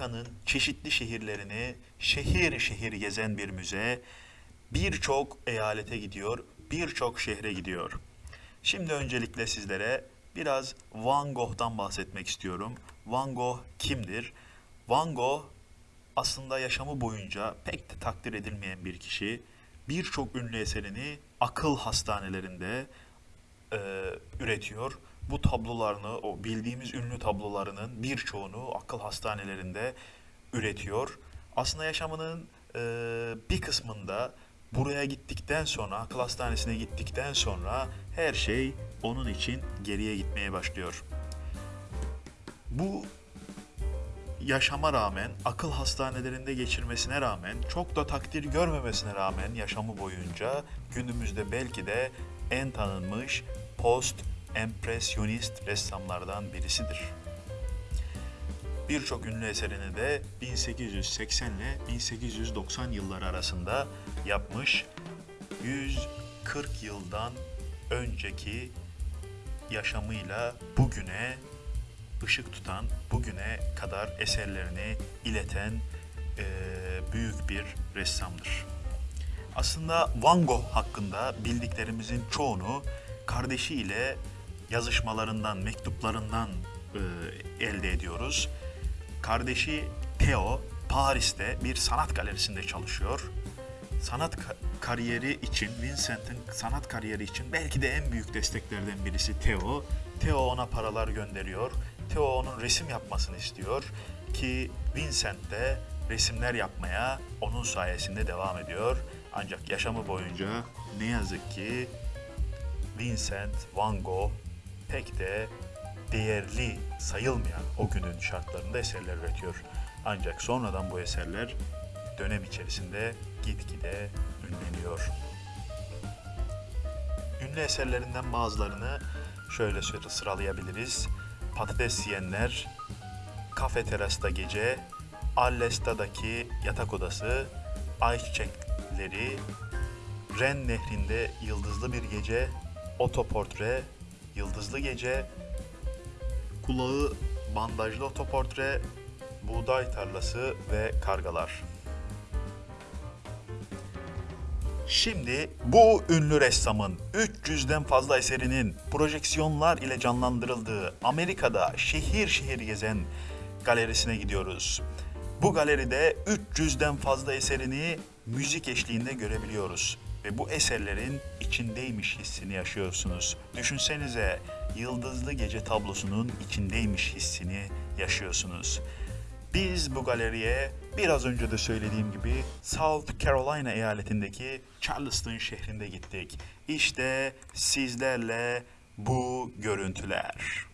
Amerika'nın çeşitli şehirlerini şehir şehir gezen bir müze birçok eyalete gidiyor, birçok şehre gidiyor. Şimdi öncelikle sizlere biraz Van Gogh'tan bahsetmek istiyorum. Van Gogh kimdir? Van Gogh aslında yaşamı boyunca pek de takdir edilmeyen bir kişi. Birçok ünlü eserini akıl hastanelerinde e, üretiyor. Bu tablolarını, o bildiğimiz ünlü tablolarının birçoğunu akıl hastanelerinde üretiyor. Aslında yaşamının e, bir kısmında buraya gittikten sonra, akıl hastanesine gittikten sonra her şey onun için geriye gitmeye başlıyor. Bu yaşama rağmen, akıl hastanelerinde geçirmesine rağmen, çok da takdir görmemesine rağmen yaşamı boyunca günümüzde belki de en tanınmış post empresyonist ressamlardan birisidir. Birçok ünlü eserini de 1880 ile 1890 yılları arasında yapmış. 140 yıldan önceki yaşamıyla bugüne ışık tutan, bugüne kadar eserlerini ileten eee, büyük bir ressamdır. Aslında Van Gogh hakkında bildiklerimizin çoğunu kardeşiyle yazışmalarından, mektuplarından eee, elde ediyoruz. Kardeşi Theo Paris'te bir sanat galerisinde çalışıyor. Sanat ka- kariyeri için, Vincent'in sanat kariyeri için belki de en büyük desteklerden birisi Theo. Theo ona paralar gönderiyor. Theo onun resim yapmasını istiyor ki Vincent de resimler yapmaya onun sayesinde devam ediyor. Ancak yaşamı boyunca ne yazık ki Vincent van Gogh pek de değerli sayılmayan o günün şartlarında eserler üretiyor. Ancak sonradan bu eserler dönem içerisinde gitgide ünleniyor. Ünlü eserlerinden bazılarını şöyle sıra- sıralayabiliriz. Patates yiyenler, Kafe Terasta Gece, Allesta'daki yatak odası, Ayçiçekleri, Ren Nehri'nde Yıldızlı Bir Gece, Otoportre, Yıldızlı Gece, Kulağı Bandajlı Otoportre, Buğday Tarlası ve Kargalar. Şimdi bu ünlü ressamın 300'den fazla eserinin projeksiyonlar ile canlandırıldığı Amerika'da şehir şehir gezen galerisine gidiyoruz. Bu galeride 300'den fazla eserini müzik eşliğinde görebiliyoruz ve bu eserlerin içindeymiş hissini yaşıyorsunuz. Düşünsenize Yıldızlı Gece tablosunun içindeymiş hissini yaşıyorsunuz. Biz bu galeriye biraz önce de söylediğim gibi South Carolina eyaletindeki Charleston şehrinde gittik. İşte sizlerle bu görüntüler.